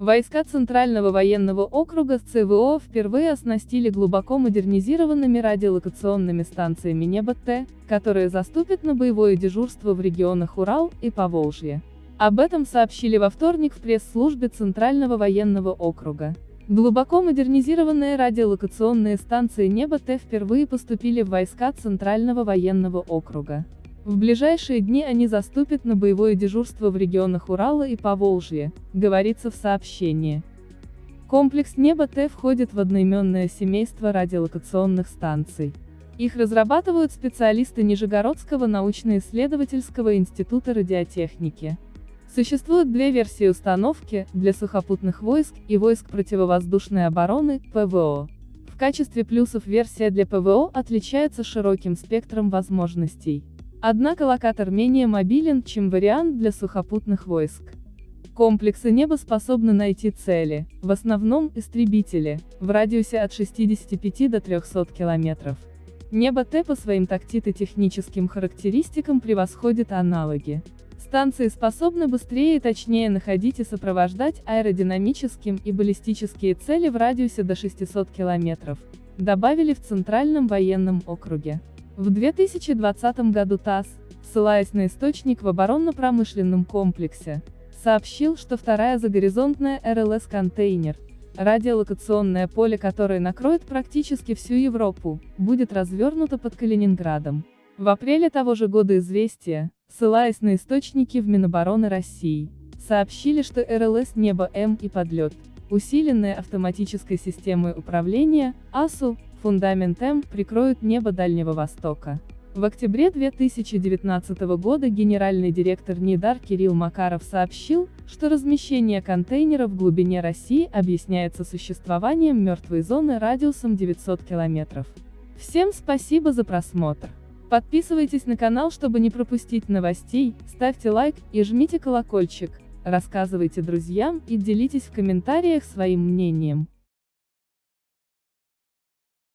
Войска Центрального военного округа ЦВО впервые оснастили глубоко модернизированными радиолокационными станциями Небо-Т, которые заступят на боевое дежурство в регионах Урал и Поволжье. Об этом сообщили во вторник в пресс-службе Центрального военного округа. Глубоко модернизированные радиолокационные станции Небо-Т впервые поступили в войска Центрального военного округа. В ближайшие дни они заступят на боевое дежурство в регионах Урала и Поволжья, говорится в сообщении. Комплекс Небо-Т входит в одноименное семейство радиолокационных станций. Их разрабатывают специалисты Нижегородского научно-исследовательского института радиотехники. Существуют две версии установки, для сухопутных войск и войск противовоздушной обороны, ПВО. В качестве плюсов версия для ПВО отличается широким спектром возможностей. Однако локатор менее мобилен, чем вариант для сухопутных войск. Комплексы неба способны найти цели, в основном истребители, в радиусе от 65 до 300 километров. Небо Т по своим тактито-техническим характеристикам превосходит аналоги. Станции способны быстрее и точнее находить и сопровождать аэродинамическим и баллистические цели в радиусе до 600 километров, добавили в Центральном военном округе. В 2020 году ТАСС, ссылаясь на источник в оборонно-промышленном комплексе, сообщил, что вторая загоризонтная РЛС-контейнер, радиолокационное поле которое накроет практически всю Европу, будет развернуто под Калининградом. В апреле того же года «Известия», ссылаясь на источники в Минобороны России, сообщили, что РЛС «Небо-М» и «Подлет», усиленные автоматической системой управления, АСУ, Фундамент М прикроют небо Дальнего Востока. В октябре 2019 года генеральный директор НИДАР Кирилл Макаров сообщил, что размещение контейнеров в глубине России объясняется существованием мертвой зоны радиусом 900 километров. Всем спасибо за просмотр. Подписывайтесь на канал, чтобы не пропустить новостей, ставьте лайк и жмите колокольчик, рассказывайте друзьям и делитесь в комментариях своим мнением.